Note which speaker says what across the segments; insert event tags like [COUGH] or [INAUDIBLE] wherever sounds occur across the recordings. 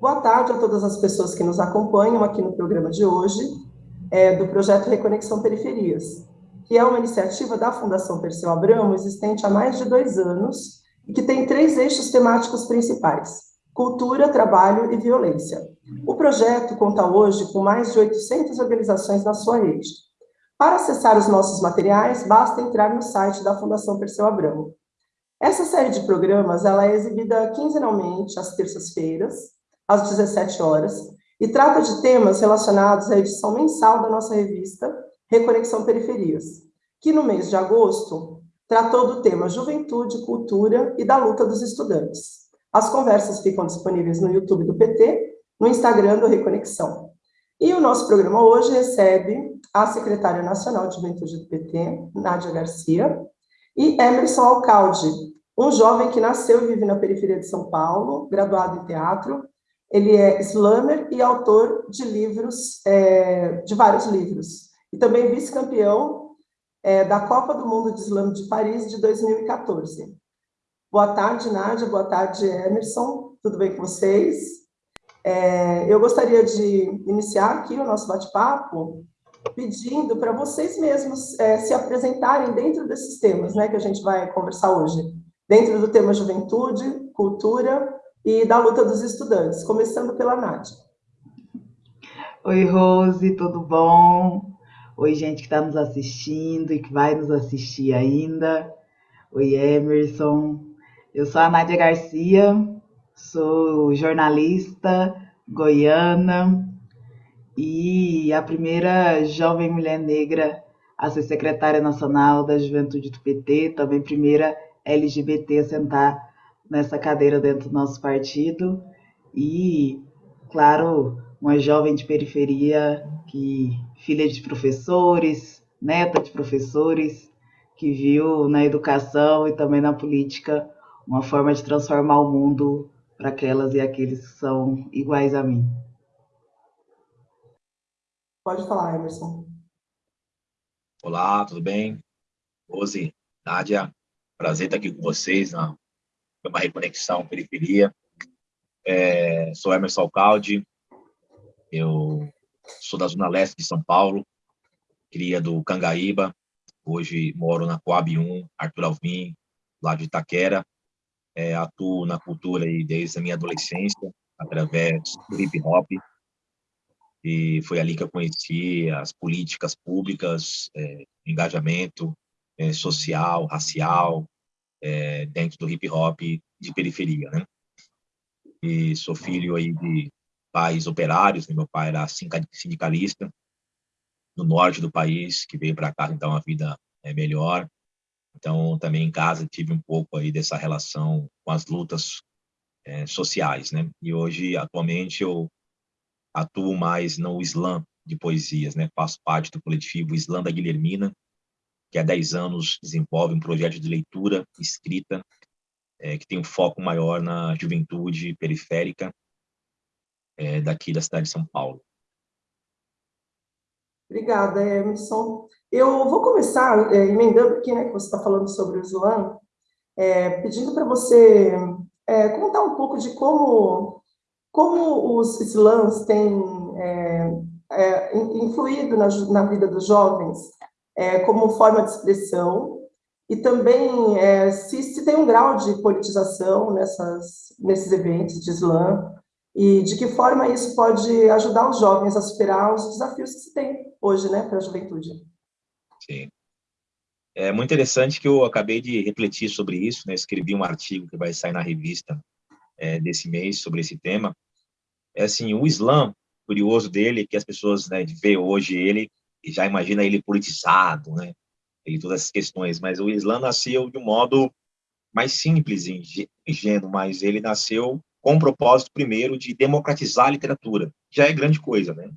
Speaker 1: Boa tarde a todas as pessoas que nos acompanham aqui no programa de hoje, é, do projeto Reconexão Periferias, que é uma iniciativa da Fundação Perseu Abramo, existente há mais de dois anos, e que tem três eixos temáticos principais, cultura, trabalho e violência. O projeto conta hoje com mais de 800 organizações na sua rede. Para acessar os nossos materiais, basta entrar no site da Fundação Perseu Abramo. Essa série de programas ela é exibida quinzenalmente, às terças-feiras, às 17 horas, e trata de temas relacionados à edição mensal da nossa revista Reconexão Periferias, que no mês de agosto tratou do tema Juventude, Cultura e da luta dos estudantes. As conversas ficam disponíveis no YouTube do PT, no Instagram do Reconexão. E o nosso programa hoje recebe a secretária nacional de Juventude do PT, Nádia Garcia, e Emerson Alcalde, um jovem que nasceu e vive na periferia de São Paulo, graduado em teatro, ele é slammer e autor de livros, é, de vários livros. E também vice-campeão é, da Copa do Mundo de Slam de Paris de 2014. Boa tarde, Nádia. Boa tarde, Emerson. Tudo bem com vocês? É, eu gostaria de iniciar aqui o nosso bate-papo pedindo para vocês mesmos é, se apresentarem dentro desses temas né, que a gente vai conversar hoje. Dentro do tema juventude, cultura e da luta dos estudantes, começando pela Nádia.
Speaker 2: Oi, Rose, tudo bom? Oi, gente que está nos assistindo e que vai nos assistir ainda. Oi, Emerson. Eu sou a Nádia Garcia, sou jornalista goiana e a primeira jovem mulher negra a ser secretária nacional da Juventude do PT, também primeira LGBT a sentar nessa cadeira dentro do nosso partido e, claro, uma jovem de periferia que filha de professores, neta de professores, que viu na educação e também na política uma forma de transformar o mundo para aquelas e aqueles que são iguais a mim.
Speaker 1: Pode falar, Emerson.
Speaker 3: Olá, tudo bem? Rose, Nádia, prazer estar aqui com vocês na uma reconexão periferia. É, sou Emerson Alcalde, eu sou da Zona Leste de São Paulo, cria do Cangaíba, hoje moro na Coab 1, Arthur Alvim, lá de Itaquera, é, atuo na cultura aí desde a minha adolescência, através do hip hop, e foi ali que eu conheci as políticas públicas, é, engajamento é, social, racial, é, dentro do hip hop de periferia, né? E sou filho aí de pais operários, né? meu pai era sindicalista no norte do país, que veio para cá então a vida é melhor. Então também em casa tive um pouco aí dessa relação com as lutas é, sociais, né? E hoje atualmente eu atuo mais no slam de poesias, né? Faço parte do coletivo Slam da Guilhermina, que há 10 anos desenvolve um projeto de leitura escrita é, que tem um foco maior na juventude periférica é, daqui da cidade de São Paulo.
Speaker 1: Obrigada, Emerson. Eu vou começar é, emendando aqui, né, que você está falando sobre o é, pedindo para você contar um pouco de como, como os slams têm influído na, na vida dos jovens é, como forma de expressão, e também é, se, se, tem um grau de politização nessas, nesses eventos de slam, e de que forma isso pode ajudar os jovens a superar os desafios que se tem hoje né, para a juventude.
Speaker 3: Sim. É muito interessante que eu acabei de refletir sobre isso, né? escrevi um artigo que vai sair na revista é, desse mês sobre esse tema. É assim, o Islã, curioso dele, que as pessoas né, vê hoje ele e já imagina ele politizado, né? E todas essas questões, mas o Islã nasceu de um modo mais simples e ingênuo, mas ele nasceu com o propósito, primeiro, de democratizar a literatura. Já é grande coisa, né?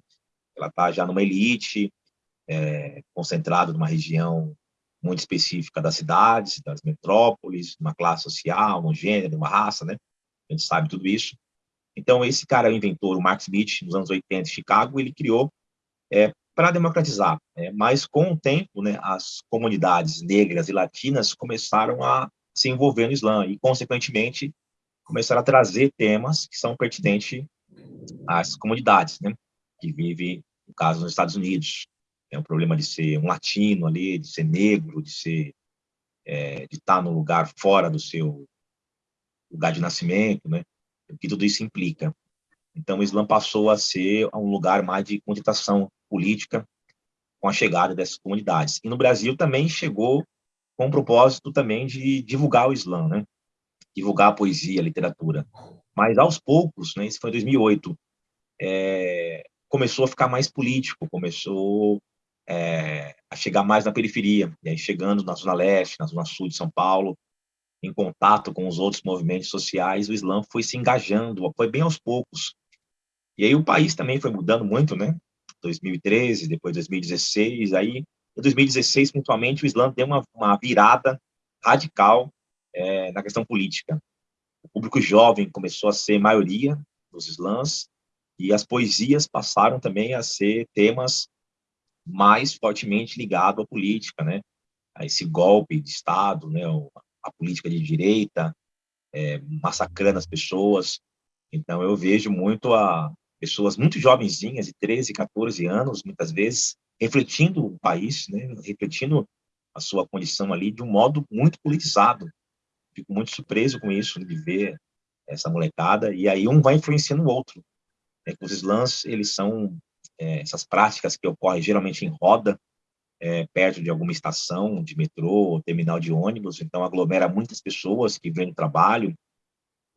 Speaker 3: Ela está já numa elite, é, concentrada numa região muito específica das cidades, das metrópoles, uma classe social, um gênero, uma raça, né? A gente sabe tudo isso. Então, esse cara, o inventor, o Max Smith, nos anos 80, em Chicago, ele criou é, para democratizar. Né? Mas, com o tempo, né, as comunidades negras e latinas começaram a se envolver no Islã e, consequentemente, começaram a trazer temas que são pertinentes as comunidades, né, que vivem, no caso, nos Estados Unidos. É um problema de ser um latino ali, de ser negro, de ser é, de estar num lugar fora do seu lugar de nascimento, né? O que tudo isso implica. Então, o Islã passou a ser um lugar mais de contestação política com a chegada dessas comunidades. E no Brasil também chegou com o propósito também de divulgar o Islã, né? Divulgar a poesia, a literatura. Mas aos poucos, né? Isso foi em 2008. É, começou a ficar mais político, começou é, a chegar mais na periferia, e aí chegando na Zona Leste, na Zona Sul de São Paulo, em contato com os outros movimentos sociais, o Islã foi se engajando, foi bem aos poucos. E aí o país também foi mudando muito, né? 2013, depois 2016, aí em 2016, principalmente, o Islã deu uma, uma virada radical é, na questão política. O público jovem começou a ser maioria dos islãs, e as poesias passaram também a ser temas mais fortemente ligados à política, né? A esse golpe de Estado, né? A política de direita, é, massacrando as pessoas. Então, eu vejo muito a pessoas muito jovenzinhas, de 13, 14 anos, muitas vezes, refletindo o país, né? refletindo a sua condição ali de um modo muito politizado. Fico muito surpreso com isso, de ver essa molecada, e aí um vai influenciando o outro. É, os slams, eles são é, essas práticas que ocorrem geralmente em roda, é, perto de alguma estação de metrô terminal de ônibus, então aglomera muitas pessoas que vêm do trabalho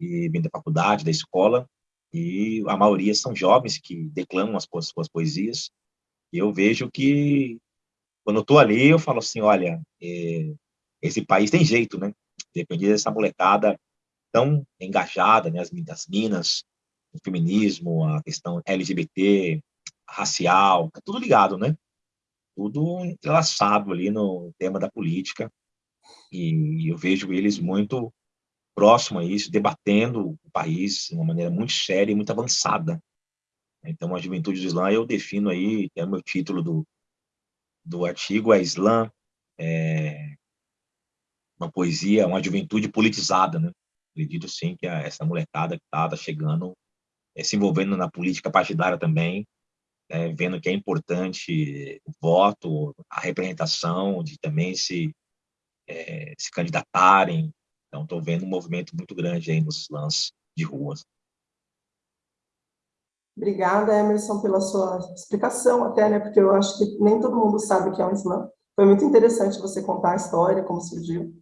Speaker 3: e vêm da faculdade, da escola, e a maioria são jovens que declamam as suas poesias, e eu vejo que, quando eu estou ali, eu falo assim, olha, é, esse país tem jeito, né? Depende dessa molecada tão engajada, né? As, as minas, o feminismo, a questão LGBT, racial, tá tudo ligado, né? Tudo entrelaçado ali no tema da política. E eu vejo eles muito próximo a isso, debatendo o país de uma maneira muito séria e muito avançada. Então, a juventude do Islã, eu defino aí, é o meu título do, do artigo, é Islã, é uma poesia, uma juventude politizada, né? Acredito, sim, que essa molecada que está tá chegando, é, se envolvendo na política partidária também, é, vendo que é importante o voto, a representação, de também se, é, se candidatarem. Então, estou vendo um movimento muito grande aí nos lãs de ruas.
Speaker 1: Obrigada, Emerson, pela sua explicação até, né, porque eu acho que nem todo mundo sabe o que é um Islã. Foi muito interessante você contar a história, como surgiu,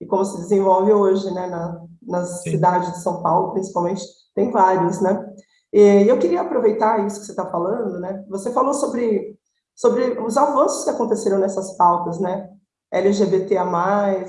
Speaker 1: e como se desenvolve hoje, né, na, nas Sim. cidades de São Paulo, principalmente, tem vários, né. E eu queria aproveitar isso que você está falando, né? Você falou sobre, sobre os avanços que aconteceram nessas pautas, né? LGBTA+,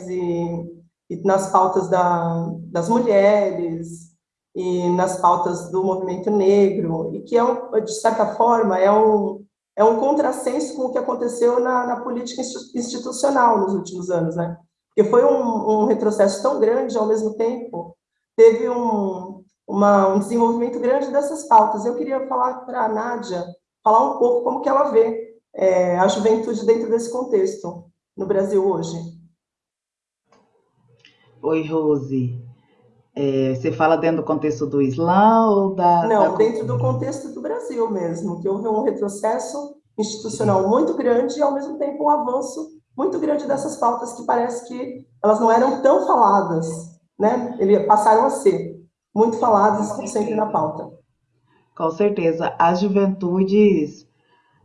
Speaker 1: e, e nas pautas da, das mulheres, e nas pautas do movimento negro, e que, é um, de certa forma, é um, é um contrassenso com o que aconteceu na, na política institucional nos últimos anos, né? Porque foi um, um retrocesso tão grande, ao mesmo tempo, teve um, uma, um desenvolvimento grande dessas pautas. Eu queria falar para a Nádia, falar um pouco como que ela vê é, a juventude dentro desse contexto no Brasil hoje.
Speaker 2: Oi, Rose. É, você fala dentro do contexto do Islã ou da...
Speaker 1: Não,
Speaker 2: da...
Speaker 1: dentro do contexto do Brasil mesmo, que houve um retrocesso institucional muito grande e, ao mesmo tempo, um avanço muito grande dessas pautas que parece que elas não eram tão faladas, né? Ele, passaram a ser muito faladas sempre na pauta.
Speaker 2: Com certeza. As juventudes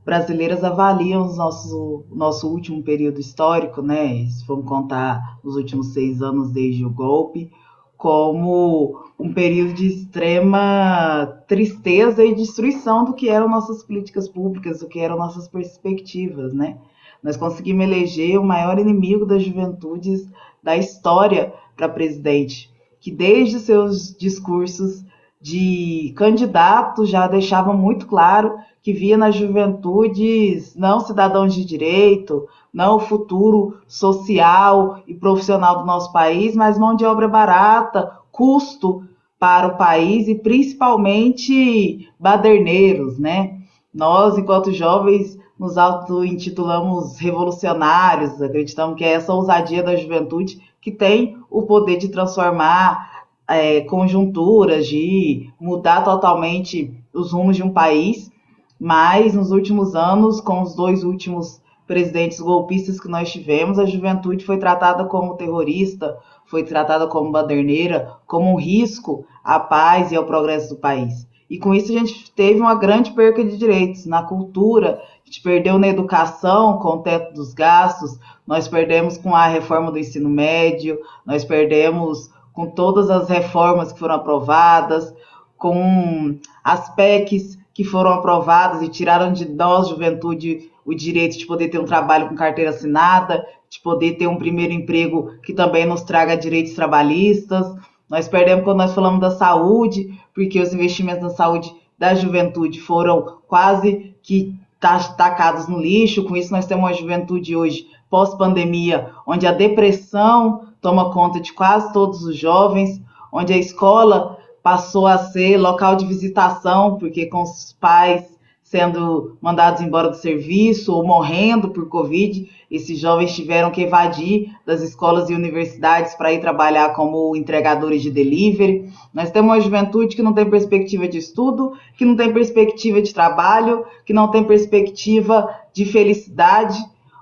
Speaker 2: brasileiras avaliam o nosso, nosso último período histórico, né? Se vamos contar os últimos seis anos desde o golpe, como um período de extrema tristeza e destruição do que eram nossas políticas públicas, do que eram nossas perspectivas, né? Nós conseguimos eleger o maior inimigo das juventudes da história para presidente, que desde seus discursos de candidato já deixava muito claro que via nas juventudes não cidadãos de direito, não o futuro social e profissional do nosso país, mas mão de obra barata, custo para o país e principalmente baderneiros, né? Nós, enquanto jovens, nos auto-intitulamos revolucionários, acreditamos que é essa ousadia da juventude que tem o poder de transformar é, conjunturas de mudar totalmente os rumos de um país, mas nos últimos anos, com os dois últimos presidentes golpistas que nós tivemos, a juventude foi tratada como terrorista, foi tratada como baderneira, como um risco à paz e ao progresso do país. E com isso a gente teve uma grande perca de direitos na cultura, a gente perdeu na educação com o teto dos gastos, nós perdemos com a reforma do ensino médio, nós perdemos com todas as reformas que foram aprovadas, com as PECs que foram aprovadas e tiraram de nós, juventude, o direito de poder ter um trabalho com carteira assinada, de poder ter um primeiro emprego que também nos traga direitos trabalhistas. Nós perdemos quando nós falamos da saúde, porque os investimentos na saúde da juventude foram quase que tacados no lixo. Com isso, nós temos uma juventude hoje, pós-pandemia, onde a depressão toma conta de quase todos os jovens, onde a escola passou a ser local de visitação, porque com os pais sendo mandados embora do serviço ou morrendo por Covid, esses jovens tiveram que evadir das escolas e universidades para ir trabalhar como entregadores de delivery. Nós temos uma juventude que não tem perspectiva de estudo, que não tem perspectiva de trabalho, que não tem perspectiva de felicidade.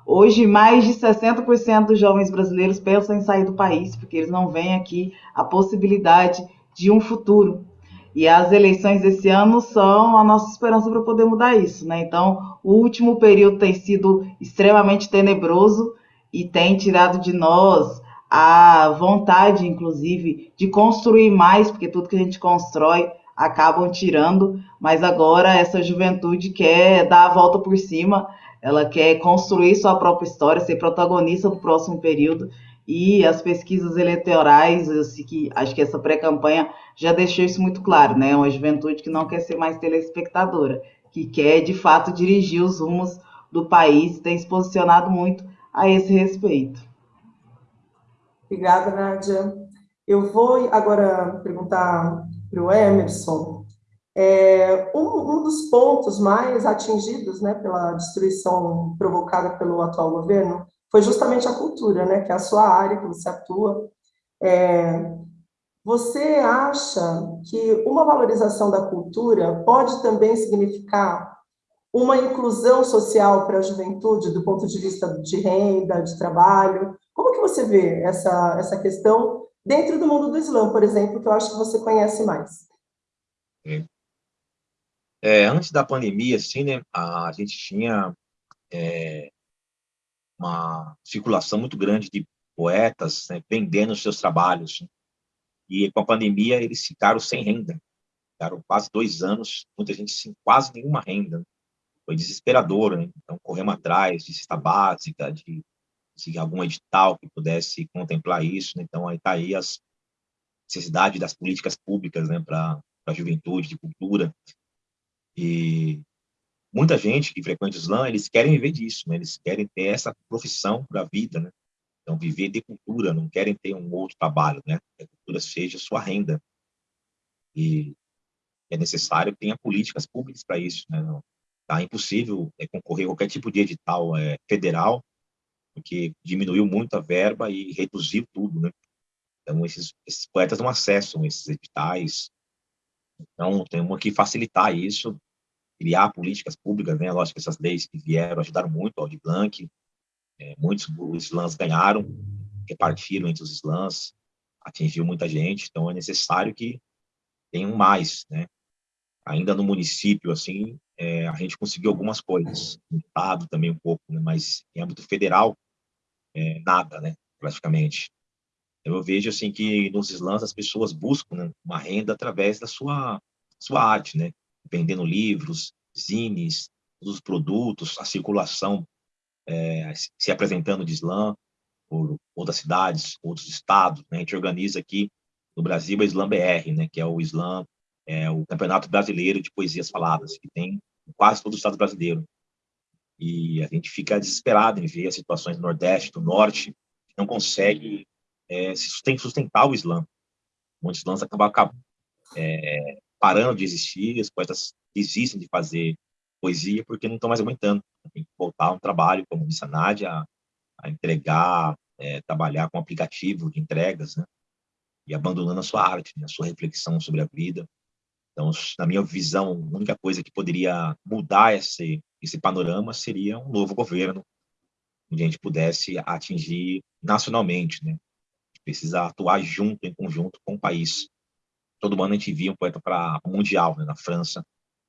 Speaker 2: Hoje, mais de 60% dos jovens brasileiros pensam em sair do país, porque eles não veem aqui a possibilidade de um futuro. E as eleições desse ano são a nossa esperança para poder mudar isso, né? Então, o último período tem sido extremamente tenebroso e tem tirado de nós a vontade, inclusive, de construir mais, porque tudo que a gente constrói acabam tirando, mas agora essa juventude quer dar a volta por cima ela quer construir sua própria história, ser protagonista do próximo período. E as pesquisas eleitorais, assim, que acho que essa pré-campanha já deixou isso muito claro, né? Uma juventude que não quer ser mais telespectadora, que quer de fato dirigir os rumos do país, tem se posicionado muito a esse respeito.
Speaker 1: Obrigada, Nádia. Eu vou agora perguntar para o Emerson é, um, um, dos pontos mais atingidos né, pela destruição provocada pelo atual governo foi justamente a cultura, né, que é a sua área que você atua. É, você acha que uma valorização da cultura pode também significar uma inclusão social para a juventude, do ponto de vista de renda, de trabalho? Como que você vê essa, essa questão dentro do mundo do Islã, por exemplo, que eu acho que você conhece mais?
Speaker 3: É, antes da pandemia, assim, né, a gente tinha é, uma circulação muito grande de poetas né, vendendo seus trabalhos. Né, e com a pandemia, eles ficaram sem renda. Ficaram quase dois anos, muita gente sem quase nenhuma renda. Foi desesperador, né? Então, corremos atrás de cesta básica, de, de algum edital que pudesse contemplar isso. Né? Então, aí está aí as necessidade das políticas públicas né, para a juventude, de cultura. E muita gente que frequenta o Islã, eles querem viver disso, né? eles querem ter essa profissão para a vida, né? Então, viver de cultura, não querem ter um outro trabalho, né? Que a cultura seja sua renda. E é necessário que tenha políticas públicas para isso, né? Tá impossível é, concorrer a qualquer tipo de edital é, federal, porque diminuiu muito a verba e reduziu tudo, né? Então, esses, esses poetas não acessam esses editais, então, temos que facilitar isso, criar políticas públicas, né? Lógico que essas leis que vieram ajudaram muito, o de Blanc, é, muitos os slams ganharam, repartiram entre os slams, atingiu muita gente, então é necessário que tenham mais, né? Ainda no município, assim, é, a gente conseguiu algumas coisas, no estado também um pouco, né? mas em âmbito federal, é, nada, né? Praticamente. Eu vejo assim que nos slams as pessoas buscam né, uma renda através da sua sua arte, né? Vendendo livros, zines, os produtos, a circulação, é, se apresentando de slam por outras cidades, outros estados. Né? A gente organiza aqui no Brasil a Slam BR, né? Que é o Slam, é o Campeonato Brasileiro de Poesias Faladas, que tem em quase todo o estado brasileiro. E a gente fica desesperado em ver as situações do Nordeste, do Norte, que não consegue é, sustentar o Islã. Muitos Islãs acabam, acabam é, parando de existir, as poetas desistem de fazer poesia porque não estão mais aguentando. Tem que voltar a um trabalho, como disse a Nádia, a entregar, é, trabalhar com aplicativo de entregas, né? e abandonando a sua arte, né, a sua reflexão sobre a vida. Então, na minha visão, a única coisa que poderia mudar esse, esse panorama seria um novo governo, onde a gente pudesse atingir nacionalmente, né? Precisa atuar junto, em conjunto com o país. Todo ano a gente via um poeta para mundial, né, na França.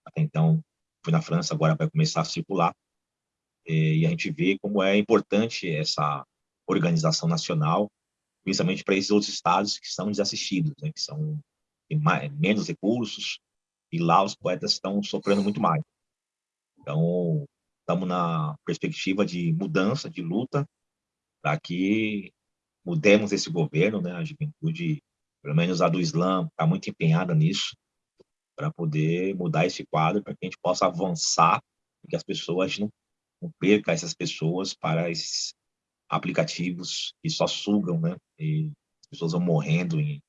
Speaker 3: Até então, foi na França, agora vai começar a circular. E a gente vê como é importante essa organização nacional, principalmente para esses outros estados que são desassistidos, né, que são mais, menos recursos, e lá os poetas estão sofrendo muito mais. Então, estamos na perspectiva de mudança, de luta, para que mudemos esse governo, né? A juventude, pelo menos a do Islã, está muito empenhada nisso, para poder mudar esse quadro, para que a gente possa avançar, e que as pessoas não, não percam essas pessoas para esses aplicativos que só sugam, né? E as pessoas vão morrendo em,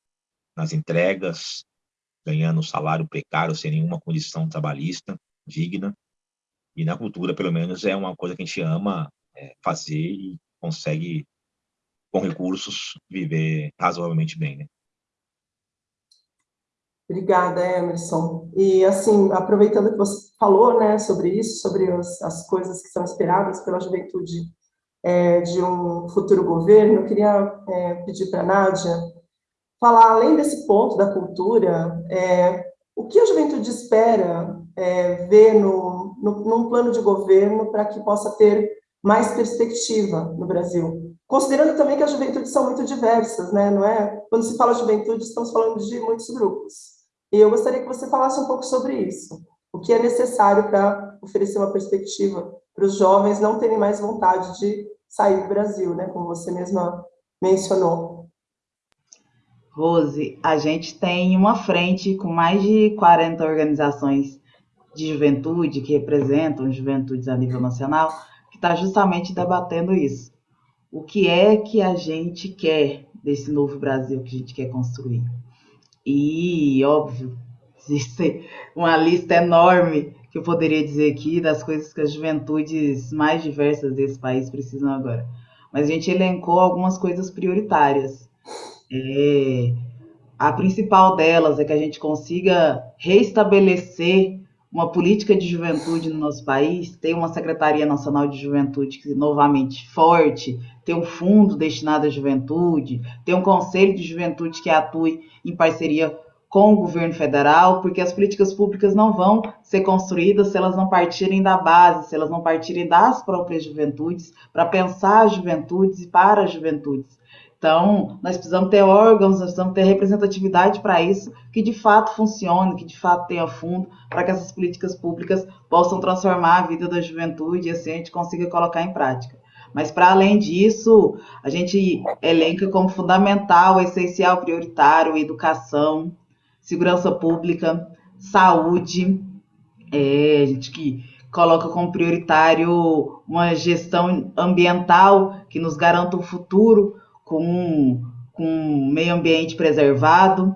Speaker 3: nas entregas, ganhando salário precário, sem nenhuma condição trabalhista digna. E na cultura, pelo menos, é uma coisa que a gente ama é, fazer e consegue, com recursos, viver razoavelmente bem, né?
Speaker 1: Obrigada, Emerson. E, assim, aproveitando que você falou, né, sobre isso, sobre as, as coisas que são esperadas pela juventude é, de um futuro governo, eu queria é, pedir para a Nádia falar, além desse ponto da cultura, é, o que a juventude espera é, ver no, no, num plano de governo para que possa ter mais perspectiva no Brasil? Considerando também que as juventudes são muito diversas, né? não é? Quando se fala juventude, estamos falando de muitos grupos. E eu gostaria que você falasse um pouco sobre isso. O que é necessário para oferecer uma perspectiva para os jovens não terem mais vontade de sair do Brasil, né? como você mesma mencionou.
Speaker 2: Rose, a gente tem uma frente com mais de 40 organizações de juventude que representam juventudes a nível nacional, que está justamente debatendo isso. O que é que a gente quer desse novo Brasil que a gente quer construir? E, óbvio, [LAUGHS] existe uma lista enorme que eu poderia dizer aqui das coisas que as juventudes mais diversas desse país precisam agora. Mas a gente elencou algumas coisas prioritárias é, a principal delas é que a gente consiga reestabelecer uma política de juventude no nosso país, ter uma Secretaria Nacional de Juventude que, novamente forte, ter um fundo destinado à juventude, ter um Conselho de Juventude que atue em parceria com o governo federal, porque as políticas públicas não vão ser construídas se elas não partirem da base, se elas não partirem das próprias juventudes, para pensar as juventudes e para as juventudes. Então, nós precisamos ter órgãos, nós precisamos ter representatividade para isso, que de fato funcione, que de fato tenha fundo, para que essas políticas públicas possam transformar a vida da juventude e assim a gente consiga colocar em prática. Mas, para além disso, a gente elenca como fundamental, essencial, prioritário, educação, segurança pública, saúde, é, a gente que coloca como prioritário uma gestão ambiental que nos garanta um futuro com, com meio ambiente preservado.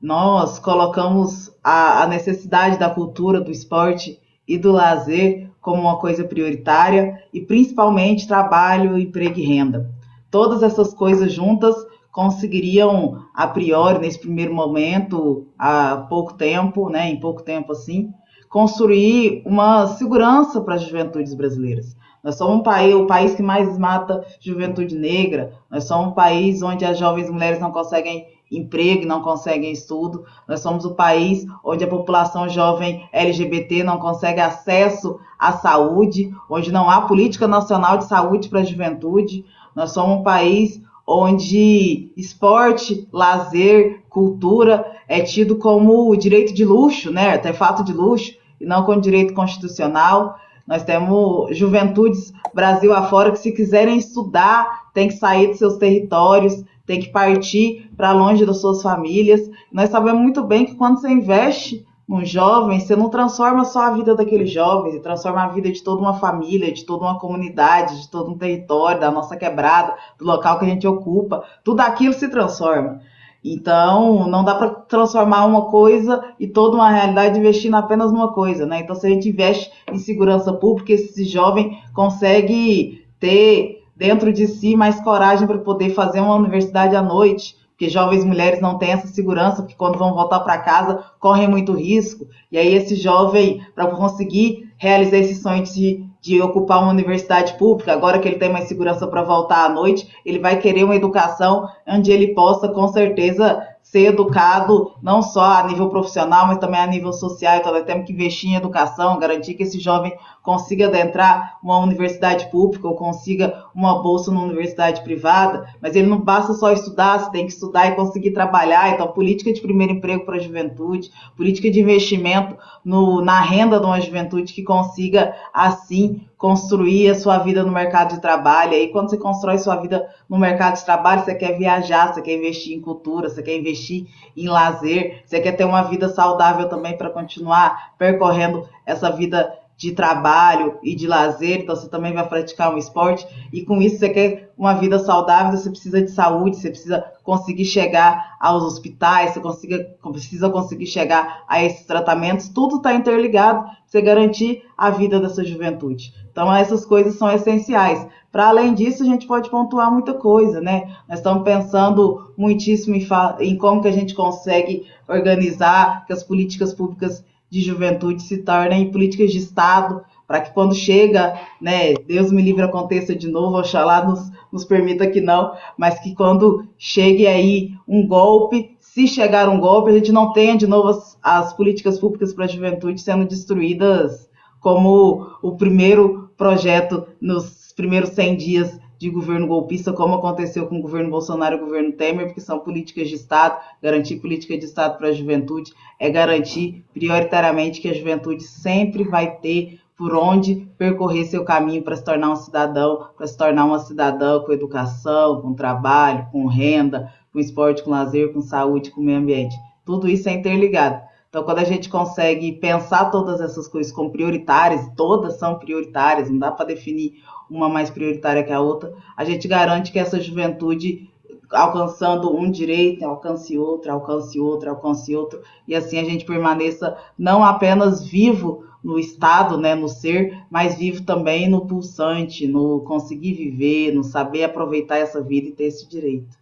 Speaker 2: Nós colocamos a, a necessidade da cultura, do esporte e do lazer como uma coisa prioritária e principalmente trabalho, emprego e renda. Todas essas coisas juntas conseguiriam, a priori, nesse primeiro momento, há pouco tempo, né, em pouco tempo assim, construir uma segurança para as juventudes brasileiras. Nós somos um país, o país que mais mata juventude negra. Nós somos um país onde as jovens mulheres não conseguem emprego, não conseguem estudo. Nós somos o país onde a população jovem LGBT não consegue acesso à saúde, onde não há política nacional de saúde para a juventude. Nós somos um país onde esporte, lazer, cultura é tido como direito de luxo, né, artefato de luxo, e não como direito constitucional. Nós temos juventudes Brasil afora que, se quiserem estudar, tem que sair de seus territórios, tem que partir para longe das suas famílias. Nós sabemos muito bem que quando você investe num jovem, você não transforma só a vida daquele jovem, você transforma a vida de toda uma família, de toda uma comunidade, de todo um território, da nossa quebrada, do local que a gente ocupa. Tudo aquilo se transforma. Então, não dá para transformar uma coisa e toda uma realidade investindo apenas numa coisa, né? Então, se a gente investe em segurança pública, esse jovem consegue ter dentro de si mais coragem para poder fazer uma universidade à noite, porque jovens mulheres não têm essa segurança, porque quando vão voltar para casa correm muito risco, e aí esse jovem, para conseguir realizar esse sonho de, de ocupar uma universidade pública, agora que ele tem mais segurança para voltar à noite, ele vai querer uma educação onde ele possa, com certeza, ser educado não só a nível profissional, mas também a nível social. Então, nós temos que investir em educação, garantir que esse jovem consiga adentrar uma universidade pública ou consiga uma bolsa numa universidade privada, mas ele não basta só estudar, você tem que estudar e conseguir trabalhar. Então, política de primeiro emprego para a juventude, política de investimento no, na renda de uma juventude que consiga, assim, construir a sua vida no mercado de trabalho. E aí, quando você constrói sua vida no mercado de trabalho, você quer viajar, você quer investir em cultura, você quer investir em lazer, você quer ter uma vida saudável também para continuar percorrendo essa vida de trabalho e de lazer, então você também vai praticar um esporte, e com isso você quer uma vida saudável, você precisa de saúde, você precisa conseguir chegar aos hospitais, você consiga, precisa conseguir chegar a esses tratamentos, tudo está interligado para você garantir a vida dessa juventude. Então, essas coisas são essenciais. Para além disso, a gente pode pontuar muita coisa, né? Nós estamos pensando muitíssimo em, em como que a gente consegue organizar que as políticas públicas de juventude se tornem políticas de Estado, para que quando chega, né, Deus me livre aconteça de novo, oxalá nos, nos permita que não, mas que quando chegue aí um golpe, se chegar um golpe, a gente não tenha de novo as, as políticas públicas para a juventude sendo destruídas como o primeiro projeto nos primeiros 100 dias de governo golpista, como aconteceu com o governo Bolsonaro e o governo Temer, porque são políticas de Estado. Garantir política de Estado para a juventude é garantir prioritariamente que a juventude sempre vai ter por onde percorrer seu caminho para se tornar um cidadão, para se tornar uma cidadã com educação, com trabalho, com renda, com esporte, com lazer, com saúde, com meio ambiente. Tudo isso é interligado. Então, quando a gente consegue pensar todas essas coisas como prioritárias, todas são prioritárias, não dá para definir uma mais prioritária que a outra, a gente garante que essa juventude alcançando um direito, alcance outro, alcance outro, alcance outro, e assim a gente permaneça não apenas vivo no estado, né, no ser, mas vivo também no pulsante, no conseguir viver, no saber aproveitar essa vida e ter esse direito.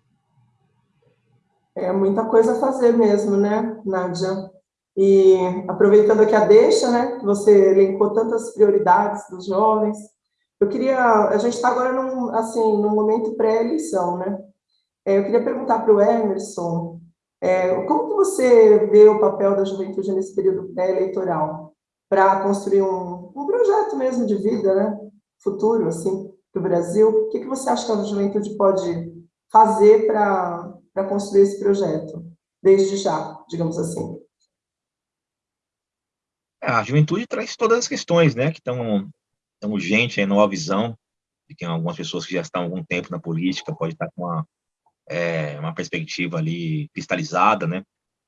Speaker 1: É muita coisa a fazer mesmo, né, Nádia? E aproveitando aqui a deixa, né, que você elencou tantas prioridades dos jovens, eu queria, a gente está agora num, assim, num momento pré-eleição, né? É, eu queria perguntar para o Emerson, é, como que você vê o papel da juventude nesse período pré-eleitoral para construir um, um projeto mesmo de vida, né? Futuro, assim, para o Brasil. O que, que você acha que a juventude pode fazer para construir esse projeto, desde já, digamos assim?
Speaker 3: A juventude traz todas as questões, né, que estão tão urgentes aí, nova visão, de que algumas pessoas que já estão há algum tempo na política pode estar com uma, é, uma perspectiva ali cristalizada, né?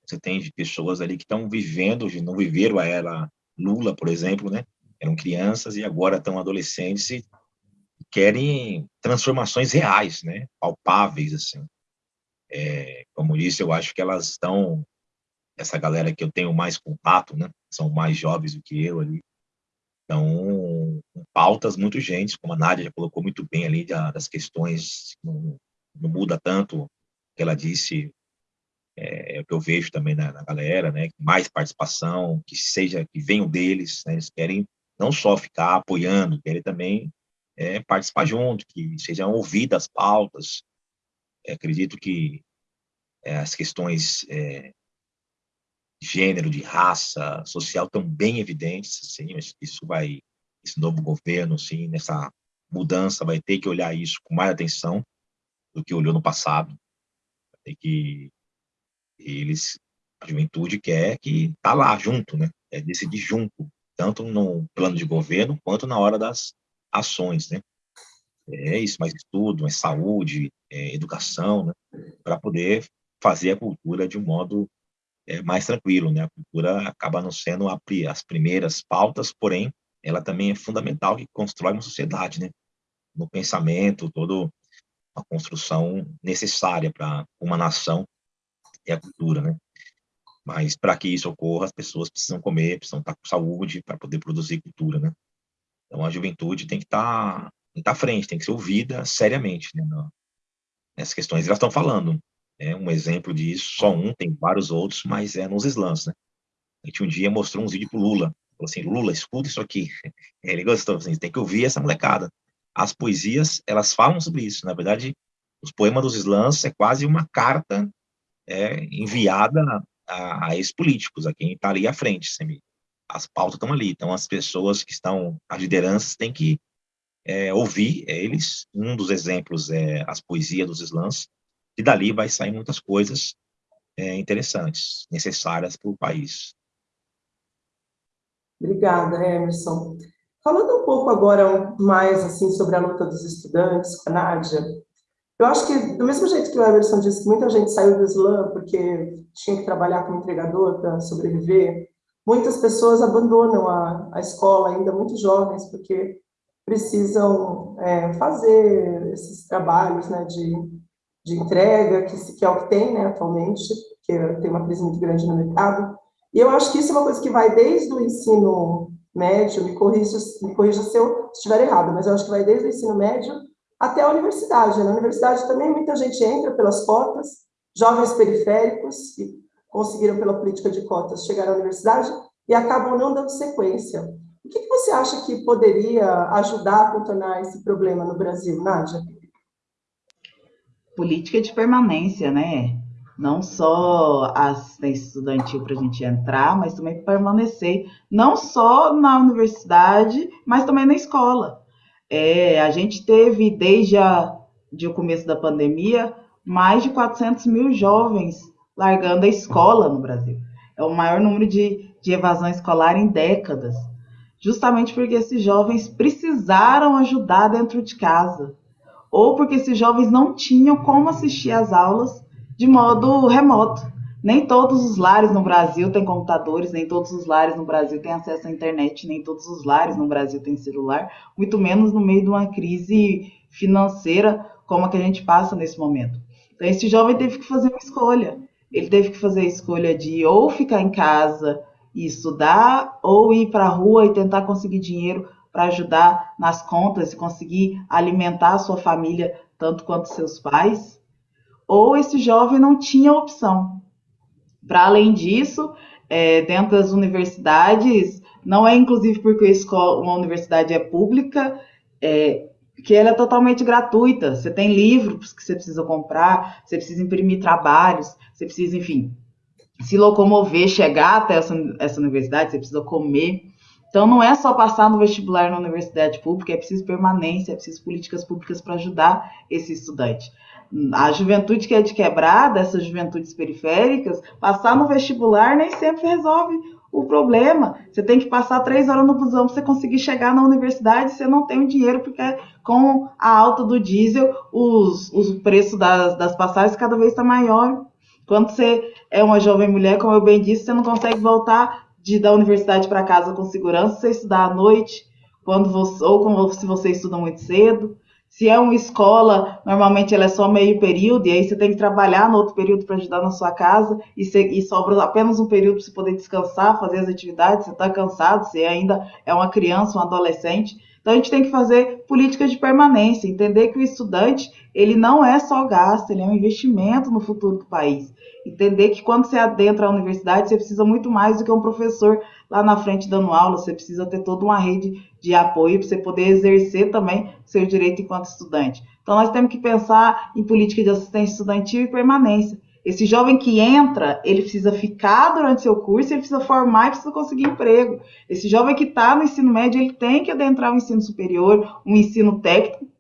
Speaker 3: Você tem pessoas ali que estão vivendo, não viveram a era Lula, por exemplo, né? Eram crianças e agora estão adolescentes e querem transformações reais, né? Palpáveis, assim. É, como disse, eu acho que elas estão essa galera que eu tenho mais contato, né? São mais jovens do que eu ali. Então, pautas muito urgentes, como a Nádia já colocou muito bem ali, das questões, não, não muda tanto o que ela disse, é, é, o que eu vejo também na, na, galera, né? Mais participação, que seja, que venham deles, né? Eles querem não só ficar apoiando, querem também é, participar junto, que sejam ouvidas as pautas. É, acredito que é, as questões é, gênero, de raça, social tão bem evidentes, assim, isso vai, esse novo governo, assim, nessa mudança, vai ter que olhar isso com mais atenção do que olhou no passado, tem que eles, a juventude quer que tá lá junto, né, é decidir junto, tanto no plano de governo quanto na hora das ações, né, é isso, mais estudo, mais saúde, é, educação, né, para poder fazer a cultura de um modo é, mais tranquilo, né? A cultura acaba não sendo a, as primeiras pautas, porém, ela também é fundamental que constrói uma sociedade, né? No pensamento, toda a construção necessária para uma nação é a cultura, né? Mas para que isso ocorra, as pessoas precisam comer, precisam estar com saúde para poder produzir cultura, né? Então a juventude tem que estar, tá, tem estar tá à frente, tem que ser ouvida seriamente, né? Nessas questões. Elas estão falando, É um exemplo disso, só um, tem vários outros, mas é nos slams, né? A gente um dia mostrou um vídeo pro Lula, falou assim, Lula, escuta isso aqui. [LAUGHS] Ele gostou, assim, tem que ouvir essa molecada. As poesias, elas falam sobre isso, na verdade, os poemas dos slams é quase uma carta é, enviada a, a ex-políticos, a quem está ali à frente. As pautas estão ali, então as pessoas que estão, as lideranças têm que é, ouvir eles. Um dos exemplos é as poesias dos slams, e dali vai sair muitas coisas é, interessantes, necessárias para o país.
Speaker 1: Obrigada, Emerson. Falando um pouco agora mais assim sobre a luta dos estudantes com a Nádia, eu acho que, do mesmo jeito que o Emerson disse que muita gente saiu do slam porque tinha que trabalhar como entregador para sobreviver, muitas pessoas abandonam a, a escola, ainda muito jovens, porque precisam é, fazer esses trabalhos né, de, de entrega, que, que é o que tem né, atualmente, que tem uma crise muito grande no mercado. E eu acho que isso é uma coisa que vai desde o ensino médio, me corrija, me corrija se eu estiver errado, mas eu acho que vai desde o ensino médio até a universidade. Na universidade também muita gente entra pelas cotas, jovens periféricos que conseguiram pela política de cotas chegar à universidade e acabam não dando sequência. O que você acha que poderia ajudar a contornar esse problema no Brasil, Nádia?
Speaker 2: Política de permanência, né? Não só assistência estudantil para a gente entrar, mas também permanecer, não só na universidade, mas também na escola. É, a gente teve, desde a, de o começo da pandemia, mais de 400 mil jovens largando a escola no Brasil. É o maior número de, de evasão escolar em décadas. Justamente porque esses jovens precisaram ajudar dentro de casa. Ou porque esses jovens não tinham como assistir às aulas de modo remoto. Nem todos os lares no Brasil têm computadores, nem todos os lares no Brasil têm acesso à internet, nem todos os lares no Brasil têm celular, muito menos no meio de uma crise financeira como a que a gente passa nesse momento. Então, esse jovem teve que fazer uma escolha. Ele teve que fazer a escolha de ou ficar em casa e estudar, ou ir para a rua e tentar conseguir dinheiro para ajudar nas contas e conseguir alimentar a sua família tanto quanto seus pais. Ou esse jovem não tinha opção. Para além disso, é, dentro das universidades, não é inclusive porque escola, uma universidade é pública, é, que ela é totalmente gratuita. Você tem livros que você precisa comprar, você precisa imprimir trabalhos, você precisa, enfim, se locomover, chegar até essa, essa universidade, você precisa comer. Então, não é só passar no vestibular na universidade pública, é preciso permanência, é preciso políticas públicas para ajudar esse estudante a juventude que é de quebrada, essas juventudes periféricas, passar no vestibular nem sempre resolve o problema. Você tem que passar três horas no busão para você conseguir chegar na universidade, você não tem o dinheiro, porque com a alta do diesel, os, os das, das passagens cada vez está maior. Quando você é uma jovem mulher, como eu bem disse, você não consegue voltar de, da universidade para casa com segurança, você estudar à noite, quando você, ou se você estuda muito cedo. Se é uma escola, normalmente ela é só meio período, e aí você tem que trabalhar no outro período para ajudar na sua casa, e, você, e sobra apenas um período para você poder descansar, fazer as atividades, você está cansado, você ainda é uma criança, um adolescente. Então a gente tem que fazer políticas de permanência, entender que o estudante, ele não é só gasto, ele é um investimento no futuro do país. Entender que quando você adentra a universidade, você precisa muito mais do que um professor lá na frente dando aula, você precisa ter toda uma rede de apoio para você poder exercer também seu direito enquanto estudante. Então, nós temos que pensar em política de assistência estudantil e permanência. Esse jovem que entra, ele precisa ficar durante seu curso, ele precisa formar e precisa conseguir emprego. Esse jovem que está no ensino médio, ele tem que adentrar o ensino superior, um ensino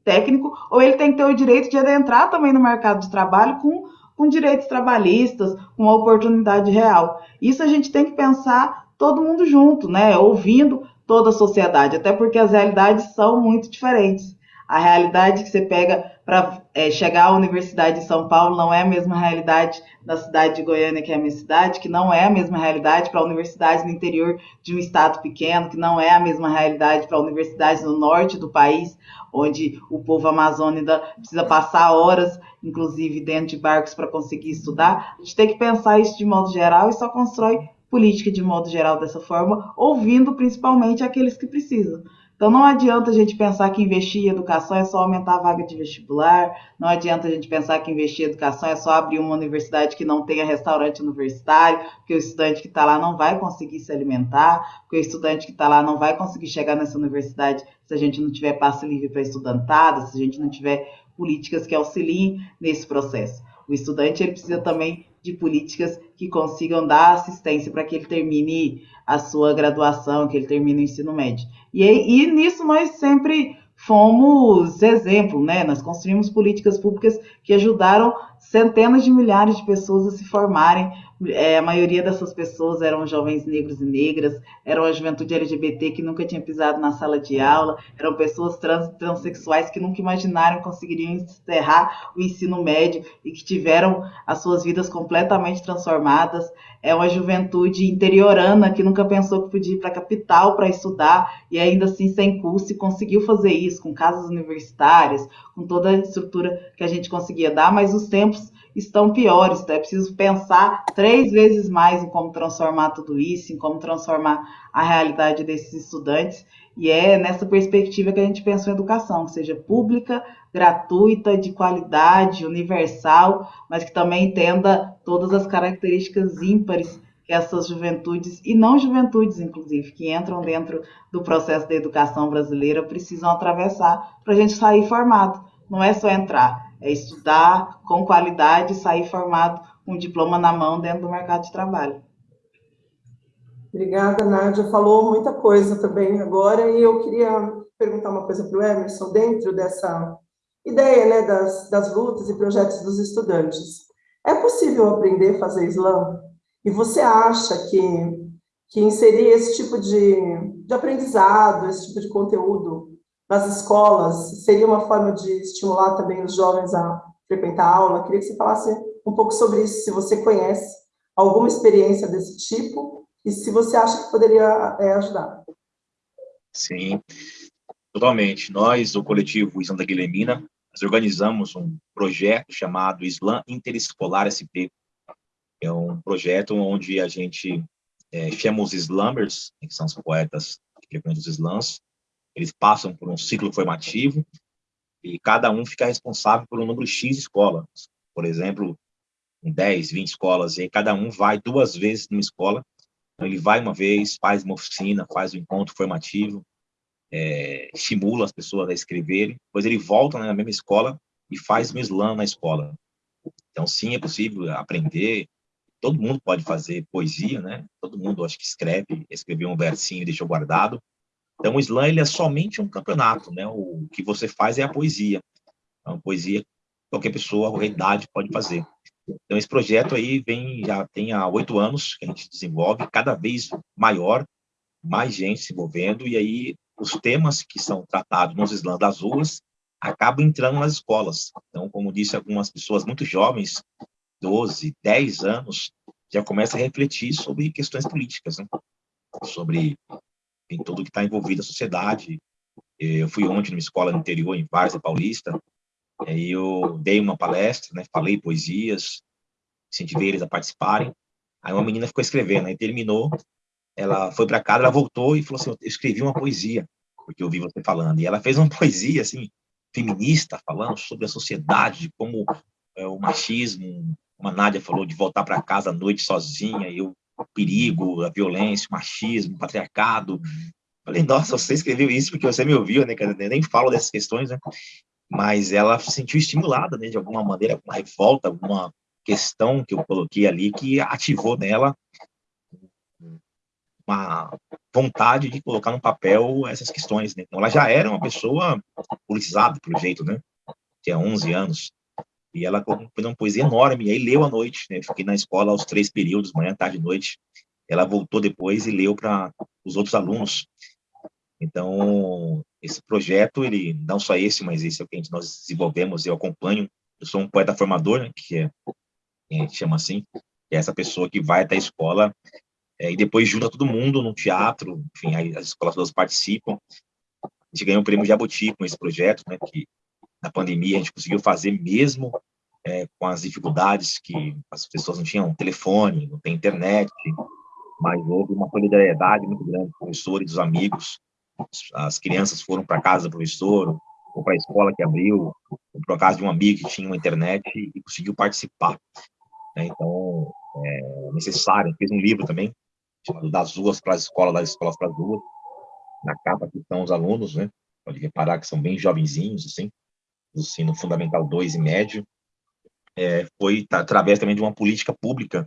Speaker 2: técnico, ou ele tem que ter o direito de adentrar também no mercado de trabalho com, com direitos trabalhistas, com uma oportunidade real. Isso a gente tem que pensar todo mundo junto, né? Ouvindo toda a sociedade, até porque as realidades são muito diferentes. A realidade que você pega para é, chegar à Universidade de São Paulo não é a mesma realidade da cidade de Goiânia, que é a minha cidade, que não é a mesma realidade para a universidade no interior de um estado pequeno, que não é a mesma realidade para a universidade no norte do país, onde o povo amazônida precisa passar horas, inclusive dentro de barcos, para conseguir estudar. A gente tem que pensar isso de modo geral e só constrói política de modo geral dessa forma, ouvindo principalmente aqueles que precisam. Então não adianta a gente pensar que investir em educação é só aumentar a vaga de vestibular, não adianta a gente pensar que investir em educação é só abrir uma universidade que não tenha restaurante universitário, porque o estudante que está lá não vai conseguir se alimentar, porque o estudante que está lá não vai conseguir chegar nessa universidade se a gente não tiver passe livre para estudantada, se a gente não tiver políticas que auxiliem nesse processo. O estudante ele precisa também de políticas que consigam dar assistência para que ele termine a sua graduação, que ele termine o ensino médio. E, e nisso nós sempre fomos exemplo, né? Nós construímos políticas públicas que ajudaram centenas de milhares de pessoas a se formarem. É, a maioria dessas pessoas eram jovens negros e negras, eram a juventude LGBT que nunca tinha pisado na sala de aula, eram pessoas trans transexuais que nunca imaginaram conseguiriam encerrar o ensino médio e que tiveram as suas vidas completamente transformadas. É uma juventude interiorana que nunca pensou que podia ir para a capital para estudar e ainda assim sem curso e conseguiu fazer isso com casas universitárias, com toda a estrutura que a gente conseguia dar, mas os tempos estão piores, então é preciso pensar três vezes mais em como transformar tudo isso, em como transformar a realidade desses estudantes, e é nessa perspectiva que a gente pensa em educação, que seja pública, gratuita, de qualidade, universal, mas que também entenda todas as características ímpares que essas juventudes, e não juventudes, inclusive, que entram dentro do processo da educação brasileira, precisam atravessar para a gente sair formado. Não é só entrar, é estudar com qualidade e sair formado com um diploma na mão dentro do mercado de trabalho.
Speaker 1: Obrigada, Nádia. Falou muita coisa também agora, e eu queria perguntar uma coisa para o Emerson, dentro dessa ideia né, das, das lutas e projetos dos estudantes. É possível aprender a fazer slam? E você acha que, que inserir esse tipo de, de aprendizado, esse tipo de conteúdo nas escolas, seria uma forma de estimular também os jovens a frequentar a aula? Queria que você falasse um pouco sobre isso, se você conhece alguma experiência desse tipo e se você acha que poderia é, ajudar.
Speaker 3: Sim, totalmente. Nós, o coletivo Islã da Guilhermina, nós organizamos um projeto chamado Islã Interescolar SP, é um projeto onde a gente é, chama os slammers, que são os poetas que frequentam os slams, eles passam por um ciclo formativo e cada um fica responsável por um número X de escolas. Por exemplo, 10, 20 escolas, e cada um vai duas vezes numa escola. Então, ele vai uma vez, faz uma oficina, faz um encontro formativo, é, estimula as pessoas a escreverem, depois ele volta na mesma escola e faz um slam na escola. Então, sim, é possível aprender, todo mundo pode fazer poesia, né? Todo mundo, acho que escreve, escreveu um versinho e deixou guardado. Então, o slam ele é somente um campeonato, né? O que você faz é a poesia. É uma poesia qualquer pessoa, qualquer idade pode fazer. Então, esse projeto aí vem, já tem há oito anos que a gente desenvolve, cada vez maior, mais gente se envolvendo, e aí os temas que são tratados nos slams das ruas acabam entrando nas escolas. Então, como disse algumas pessoas muito jovens, 12, 10 anos, já começa a refletir sobre questões políticas, né? sobre em tudo que está envolvido a sociedade. Eu fui ontem numa escola no interior, em Várzea Paulista, e eu dei uma palestra, né, falei poesias, incentivei eles a participarem. Aí uma menina ficou escrevendo, aí terminou, ela foi para casa, ela voltou e falou assim, eu escrevi uma poesia, porque eu vi você falando. E ela fez uma [LAUGHS] poesia, assim, feminista, falando sobre a sociedade, como é, o machismo, uma Nádia falou de voltar para casa à noite sozinha, e o perigo, a violência, o machismo, o patriarcado. Falei, nossa, você escreveu isso porque você me ouviu, né? Eu nem falo dessas questões, né? Mas ela se sentiu estimulada, né? De alguma maneira, alguma revolta, alguma questão que eu coloquei ali que ativou nela uma vontade de colocar no papel essas questões, né? Então, ela já era uma pessoa politizada, pelo jeito, né? Tinha 11 anos. E ela fez uma poesia enorme, e aí leu à noite, né? Fiquei na escola aos três períodos, manhã, tarde e noite. Ela voltou depois e leu para os outros alunos. Então, esse projeto, ele não só esse, mas esse é o que nós desenvolvemos, eu acompanho. Eu sou um poeta formador, né, que é, a gente chama assim, que é essa pessoa que vai até a escola é, e depois junta todo mundo no teatro, enfim, as escolas todas participam. A gente ganhou o prêmio Jabuti com esse projeto, né, que na pandemia a gente conseguiu fazer mesmo é, com as dificuldades que as pessoas não tinham telefone, não tem internet, mas houve uma solidariedade muito grande dos professores, dos amigos, as crianças foram para casa do professor, ou para a escola que abriu, ou para casa de um amigo que tinha uma internet e conseguiu participar. Né? Então, é necessário. Fez um livro também, chamado Das Ruas para as Escolas, das Escolas para as Ruas. Na capa que estão os alunos, né? Pode reparar que são bem jovenzinhos, assim, do ensino fundamental 2 e médio. É, foi através também de uma política pública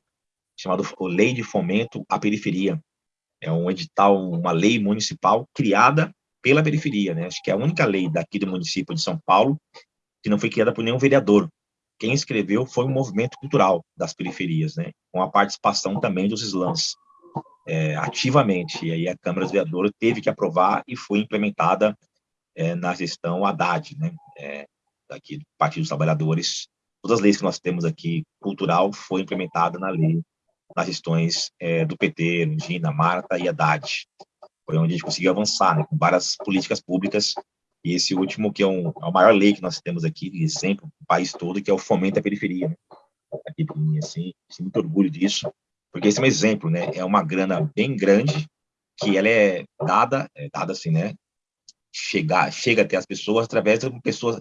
Speaker 3: chamada Lei de Fomento à Periferia. É um edital, uma lei municipal criada pela periferia, né? Acho que é a única lei daqui do município de São Paulo que não foi criada por nenhum vereador. Quem escreveu foi um movimento cultural das periferias, né? Com a participação também dos slams, é, ativamente. E aí a Câmara dos Vereadores teve que aprovar e foi implementada é, na gestão Haddad, né? É, daqui do Partido dos Trabalhadores. Todas as leis que nós temos aqui, cultural, foi implementada na lei, nas gestões é, do PT, Gina, Marta e Haddad foi onde a gente conseguiu avançar, né, com várias políticas públicas, e esse último, que é, um, é a maior lei que nós temos aqui, de exemplo, no país todo, que é o fomento à periferia. Né? Aqui, assim, assim, muito orgulho disso, porque esse é um exemplo, né, é uma grana bem grande, que ela é dada, é dada assim, né, chegar, chega até as pessoas através de uma pessoa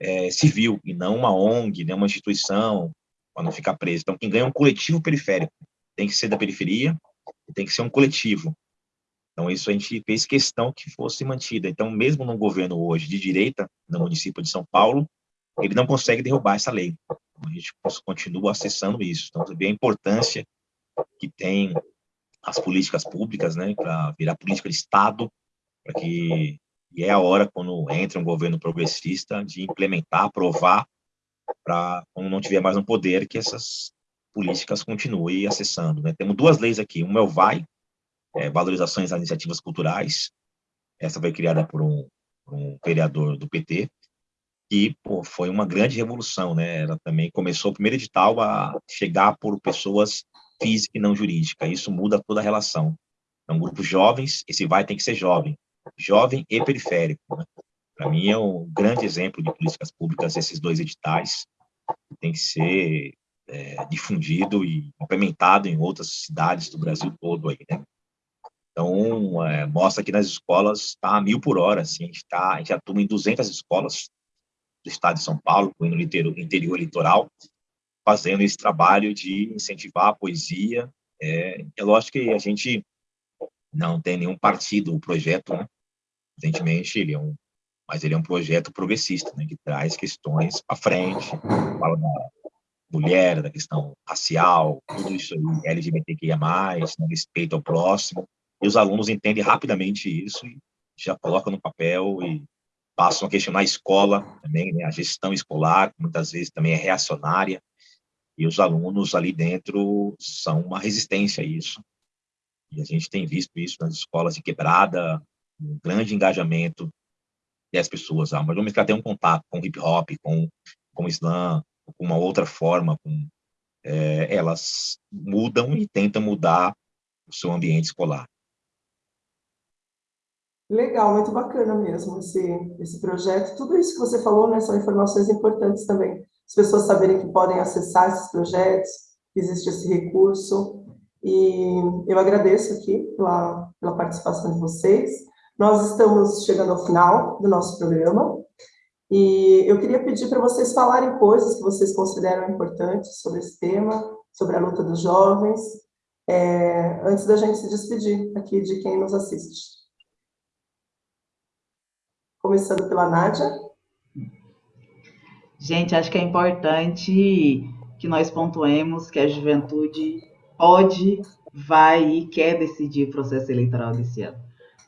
Speaker 3: é, civil, e não uma ONG, né, uma instituição, para não ficar preso. Então, quem ganha é um coletivo periférico, tem que ser da periferia, tem que ser um coletivo. Então, isso a gente fez questão que fosse mantida. Então, mesmo no governo hoje de direita, no município de São Paulo, ele não consegue derrubar essa lei. A gente continua acessando isso. Então, você vê a importância que tem as políticas públicas, né, para virar política de Estado, para que e é a hora quando entra um governo progressista de implementar, aprovar, para quando não tiver mais um poder que essas políticas continuem acessando. Né? Temos duas leis aqui, uma é o VAI, é, valorizações às iniciativas culturais. Essa foi criada por um, um vereador do PT, e pô, foi uma grande revolução, né? Ela também começou o primeiro edital a chegar por pessoas físicas e não jurídicas. Isso muda toda a relação. Então, grupos jovens, esse vai tem que ser jovem, jovem e periférico. Né? Para mim é um grande exemplo de políticas públicas esses dois editais. Tem que ser é, difundido e implementado em outras cidades do Brasil todo aí, né? Então, é, mostra que nas escolas está a mil por hora, assim, a gente, tá, a gente atua em 200 escolas do estado de São Paulo, no interior, interior litoral, fazendo esse trabalho de incentivar a poesia. É, é lógico que a gente não tem nenhum partido, o projeto, né? Evidentemente, ele é um, mas ele é um projeto progressista, né, que traz questões para frente, fala da mulher, da questão racial, tudo isso aí, LGBTQIA+, né, respeito ao próximo, e os alunos entendem rapidamente isso e já colocam no papel e passam a questionar a escola também, né? a gestão escolar, muitas vezes também é reacionária, e os alunos ali dentro são uma resistência a isso. E a gente tem visto isso nas escolas de quebrada, um grande engajamento das pessoas. Ah, mas vamos que ela um contato com hip hop, com, com Islã, com uma outra forma, com, é, elas mudam e tentam mudar o seu ambiente escolar.
Speaker 1: Legal, muito bacana mesmo esse, esse projeto. Tudo isso que você falou né, são informações importantes também. As pessoas saberem que podem acessar esses projetos, que existe esse recurso. E eu agradeço aqui pela, pela participação de vocês. Nós estamos chegando ao final do nosso programa. E eu queria pedir para vocês falarem coisas que vocês consideram importantes sobre esse tema, sobre a luta dos jovens, é, antes da gente se despedir aqui de quem nos assiste começando pela Nádia.
Speaker 2: Gente, acho que é importante que nós pontuemos que a juventude pode, vai e quer decidir o processo eleitoral desse ano.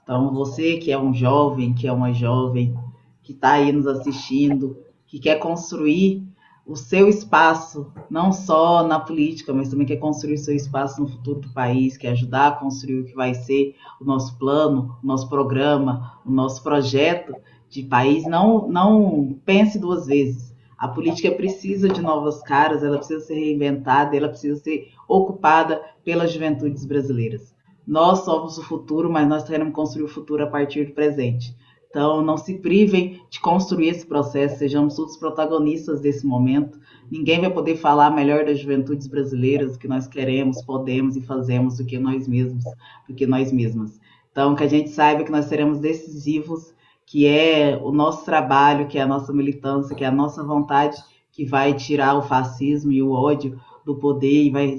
Speaker 2: Então, você que é um jovem, que é uma jovem, que está aí nos assistindo, que quer construir o seu espaço, não só na política, mas também quer construir o seu espaço no futuro do país, quer ajudar a construir o que vai ser o nosso plano, o nosso programa, o nosso projeto de país, não, não pense duas vezes. A política precisa de novas caras, ela precisa ser reinventada, ela precisa ser ocupada pelas juventudes brasileiras. Nós somos o futuro, mas nós queremos construir o futuro a partir do presente. Então, não se privem de construir esse processo, sejamos todos protagonistas desse momento. Ninguém vai poder falar melhor das juventudes brasileiras, do que nós queremos, podemos e fazemos do que nós mesmos, do que nós mesmas. Então, que a gente saiba que nós seremos decisivos, que é o nosso trabalho, que é a nossa militância, que é a nossa vontade que vai tirar o fascismo e o ódio do poder e vai,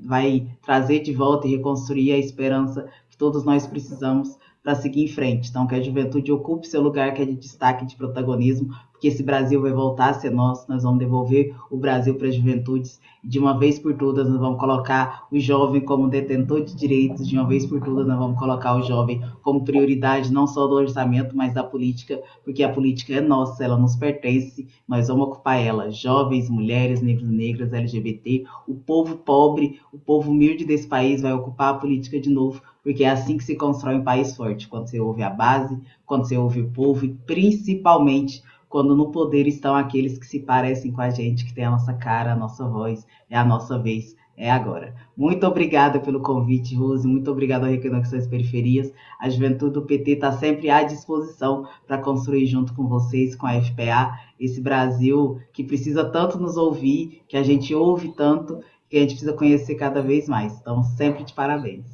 Speaker 2: vai trazer de volta e reconstruir a esperança que todos nós precisamos para seguir em frente. Então, que a juventude ocupe seu lugar que é de destaque, de protagonismo, porque esse Brasil vai voltar a ser nosso, nós vamos devolver o Brasil para as juventudes, e de uma vez por todas nós vamos colocar o jovem como detentor de direitos, de uma vez por todas nós vamos colocar o jovem como prioridade não só do orçamento, mas da política, porque a política é nossa, ela nos pertence, nós vamos ocupar ela, jovens, mulheres, negros, negras, LGBT, o povo pobre, o povo humilde desse país vai ocupar a política de novo, porque é assim que se constrói um país forte, quando você ouve a base, quando você ouve o povo e principalmente quando no poder estão aqueles que se parecem com a gente, que tem a nossa cara, a nossa voz, é a nossa vez, é agora. Muito obrigada pelo convite, Rose, muito obrigada ao Reconexões Periferias. A juventude do PT está sempre à disposição para construir junto com vocês, com a FPA, esse Brasil que precisa tanto nos ouvir, que a gente ouve tanto, que a gente precisa conhecer cada vez mais. Então, sempre de parabéns.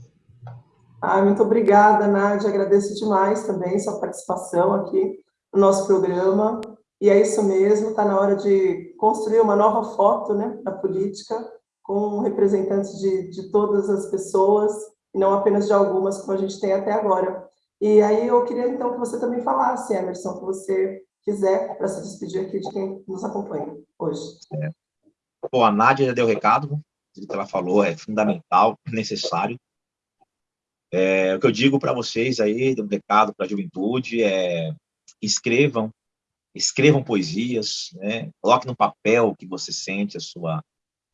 Speaker 1: Ah, muito obrigada, Nádia. Agradeço demais também sua participação aqui no nosso programa. E é isso mesmo, está na hora de construir uma nova foto né, da política, com representantes de, de todas as pessoas, e não apenas de algumas, como a gente tem até agora. E aí eu queria, então, que você também falasse, Emerson, que você quiser, para se despedir aqui de quem nos acompanha hoje.
Speaker 3: É. Bom, a Nádia já deu o recado, o que ela falou é fundamental, necessário. É, o que eu digo para vocês aí, um recado para a juventude, é escrevam, escrevam poesias, né? coloque no papel o que você sente, a sua,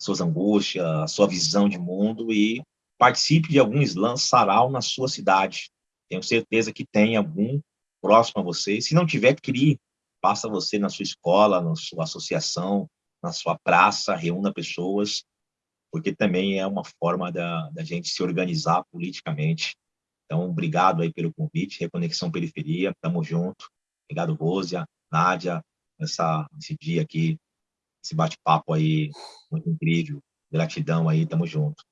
Speaker 3: suas angústias, a sua visão de mundo e participe de algum slam sarau na sua cidade. Tenho certeza que tem algum próximo a você. Se não tiver, crie. Faça você na sua escola, na sua associação, na sua praça, reúna pessoas, porque também é uma forma da, da gente se organizar politicamente. Então, obrigado aí pelo convite, Reconexão Periferia, tamo junto. Obrigado, Rosia, Nádia, essa, esse dia aqui, esse bate-papo aí, muito incrível. Gratidão aí, tamo junto.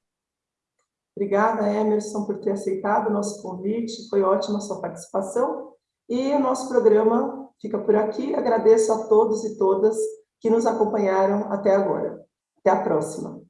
Speaker 1: Obrigada, Emerson, por ter aceitado o nosso convite. Foi ótima a sua participação. E o nosso programa fica por aqui. Agradeço a todos e todas que nos acompanharam até agora. Até a próxima.